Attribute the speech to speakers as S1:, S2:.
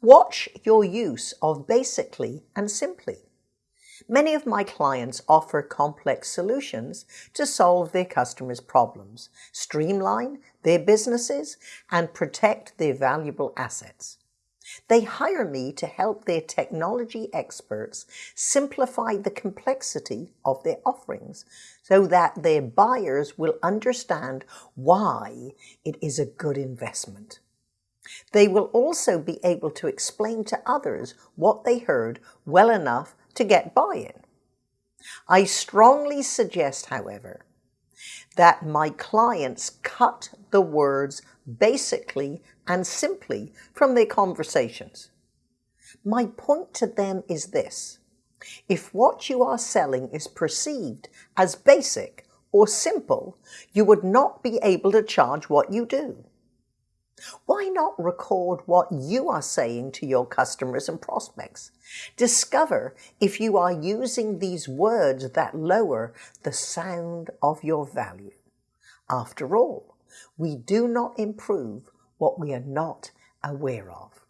S1: Watch your use of basically and simply. Many of my clients offer complex solutions to solve their customers' problems, streamline their businesses, and protect their valuable assets. They hire me to help their technology experts simplify the complexity of their offerings so that their buyers will understand why it is a good investment. They will also be able to explain to others what they heard well enough to get buy-in. I strongly suggest, however, that my clients cut the words basically and simply from their conversations. My point to them is this. If what you are selling is perceived as basic or simple, you would not be able to charge what you do. Why not record what you are saying to your customers and prospects? Discover if you are using these words that lower the sound of your value. After all, we do not improve what we are not aware of.